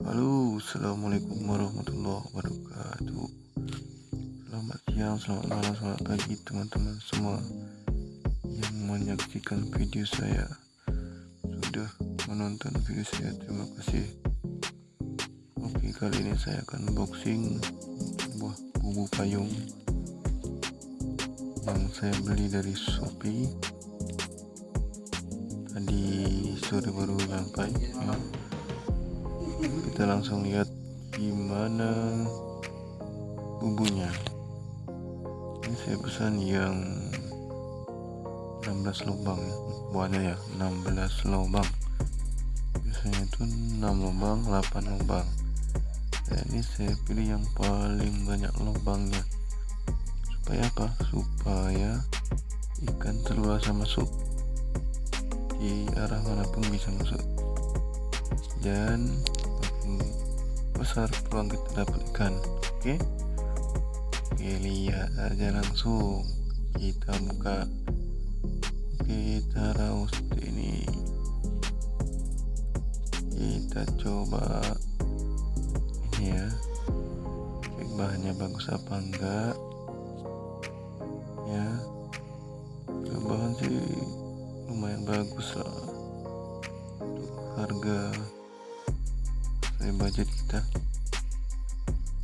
Halo, assalamualaikum warahmatullahi wabarakatuh. Selamat siang, selamat malam, selamat pagi, teman-teman semua yang menyaksikan video saya. Sudah menonton video saya, terima kasih. Oke, kali ini saya akan unboxing sebuah bubu payung yang saya beli dari Shopee. Tadi sore baru nyampe. Ya kita langsung lihat gimana bumbunya. Ini saya pesan yang 16 lubang ya. Buahnya ya? 16 lubang. Biasanya itu 6 lubang 8 lubang. Dan ini saya pilih yang paling banyak lubangnya. Supaya apa? Supaya ikan terluasa masuk di arah mana pun bisa masuk. Dan besar peluang kita dapat ikan oke? Okay? oke lihat aja langsung. Kita buka. Kita raus ini. Kita coba. Ini ya. Cek bahannya bagus apa enggak. Ya. Bahan sih lumayan bagus lah. Untuk harga dari budget kita.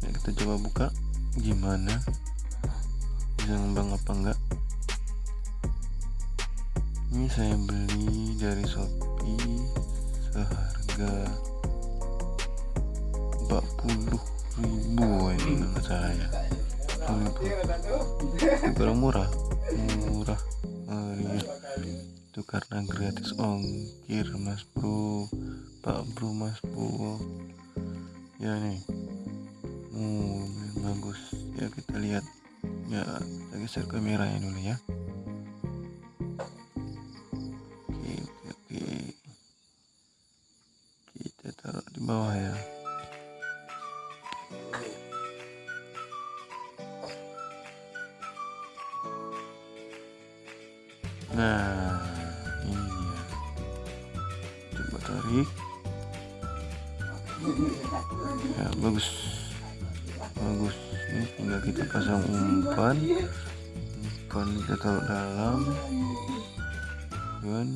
Ya kita coba buka. Gimana? Bisa ngembang apa enggak? Ini saya beli dari Shopee seharga 40 ribu ini enggak salah ya barang murah. Murah. Oh, iya. itu karena gratis ongkir mas bro pak bro mas bro ya nih. Oh bagus. Ya kita lihat. Ya kita geser kameranya dulu ya. Oke oke oke. Kita taruh di bawah ya. Nah ini dia. Coba tarik ya bagus. Bagus ini tinggal kita pasang umpan. Umpan kita taruh dalam. Dan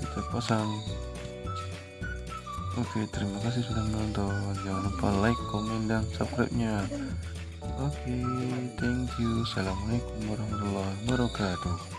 kita pasang. Oke terima kasih sudah menonton. Jangan lupa like komen dan subscribe nya oke thank you. Assalamualaikum warahmatullahi wabarakatuh